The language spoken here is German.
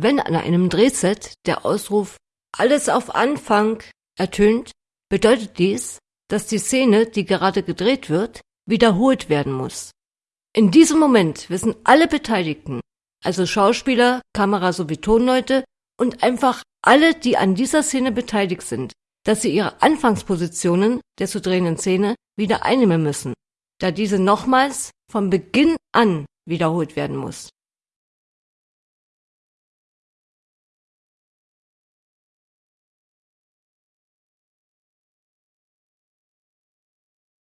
Wenn an einem Drehset der Ausruf Alles auf Anfang ertönt, bedeutet dies, dass die Szene, die gerade gedreht wird, wiederholt werden muss. In diesem Moment wissen alle Beteiligten, also Schauspieler, Kamera sowie Tonleute und einfach alle, die an dieser Szene beteiligt sind, dass sie ihre Anfangspositionen der zu drehenden Szene wieder einnehmen müssen, da diese nochmals von Beginn an wiederholt werden muss